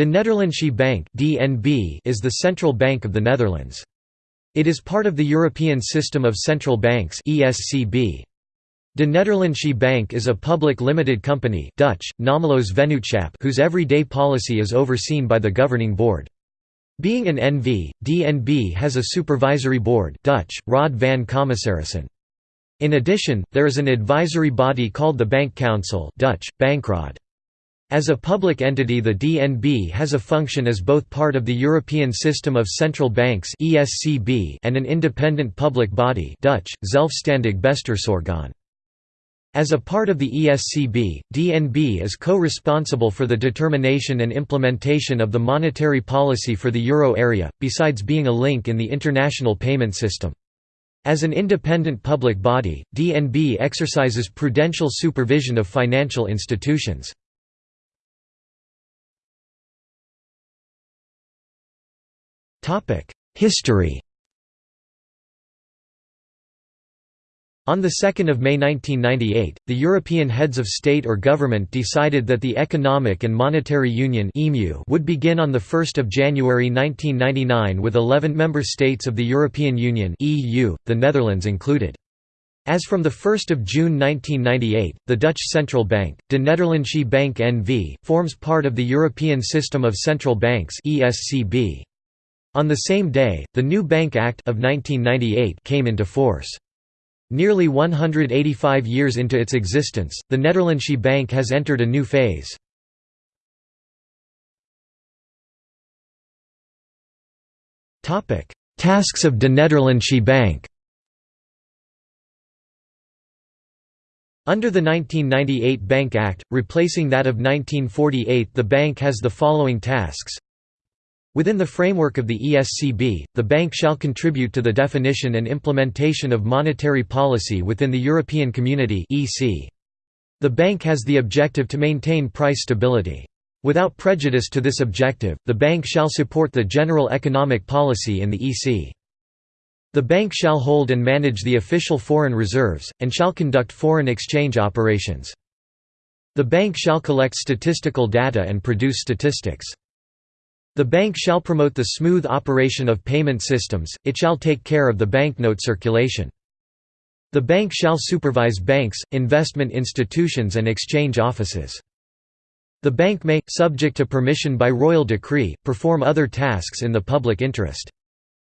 De Nederlandsche Bank is the central bank of the Netherlands. It is part of the European System of Central Banks. De Nederlandsche Bank is a public limited company Dutch, Vennootschap whose everyday policy is overseen by the governing board. Being an NV, DNB has a supervisory board Dutch, Raad van Commissarissen. In addition, there is an advisory body called the Bank Council Dutch, Bankraad. As a public entity the DNB has a function as both part of the European System of Central Banks and an independent public body Dutch, Zelfstandig Bestuursorgaan. As a part of the ESCB, DNB is co-responsible for the determination and implementation of the monetary policy for the euro area, besides being a link in the international payment system. As an independent public body, DNB exercises prudential supervision of financial institutions. History On 2 May 1998, the European heads of state or government decided that the Economic and Monetary Union would begin on 1 January 1999 with 11 member states of the European Union the Netherlands included. As from 1 June 1998, the Dutch Central Bank, De Nederlandsche Bank N.V., forms part of the European System of Central Banks ESCB. On the same day, the new Bank Act of 1998 came into force. Nearly 185 years into its existence, the Nederlandsche Bank has entered a new phase. Tasks of De Nederlandsche Bank Under the 1998 Bank Act, replacing that of 1948 the bank has the following tasks Within the framework of the ESCB, the bank shall contribute to the definition and implementation of monetary policy within the European Community. The bank has the objective to maintain price stability. Without prejudice to this objective, the bank shall support the general economic policy in the EC. The bank shall hold and manage the official foreign reserves, and shall conduct foreign exchange operations. The bank shall collect statistical data and produce statistics. The bank shall promote the smooth operation of payment systems, it shall take care of the banknote circulation. The bank shall supervise banks, investment institutions and exchange offices. The bank may, subject to permission by royal decree, perform other tasks in the public interest.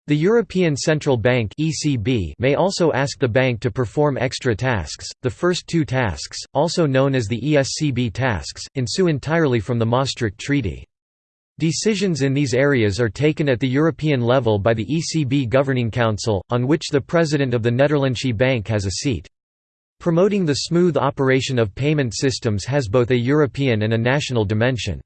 The European Central Bank (ECB) may also ask the bank to perform extra tasks. The first two tasks, also known as the ESCB tasks, ensue entirely from the Maastricht Treaty. Decisions in these areas are taken at the European level by the ECB Governing Council, on which the President of the Nederlandsche Bank has a seat. Promoting the smooth operation of payment systems has both a European and a national dimension.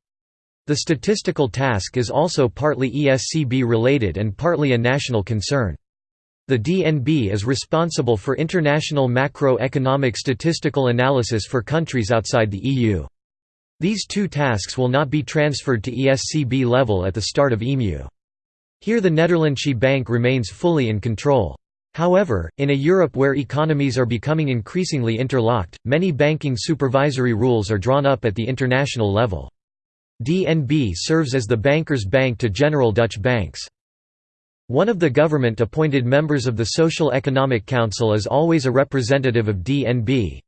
The statistical task is also partly ESCB related and partly a national concern. The DNB is responsible for international macroeconomic statistical analysis for countries outside the EU. These two tasks will not be transferred to ESCB level at the start of EMU. Here the Nederlandsche Bank remains fully in control. However, in a Europe where economies are becoming increasingly interlocked, many banking supervisory rules are drawn up at the international level. DNB serves as the banker's bank to general Dutch banks. One of the government-appointed members of the Social Economic Council is always a representative of DNB.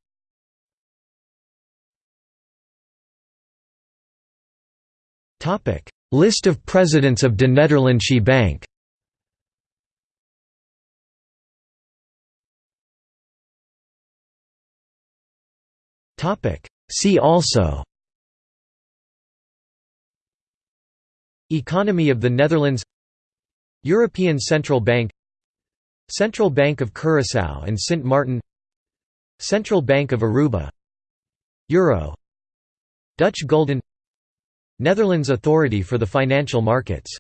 Topic: List of presidents of De Nederlandsche Bank. Topic: See also. Economy of the Netherlands. European Central Bank. Central Bank of Curaçao and Sint Maarten Central Bank of Aruba. Euro. Dutch Gulden Netherlands Authority for the Financial Markets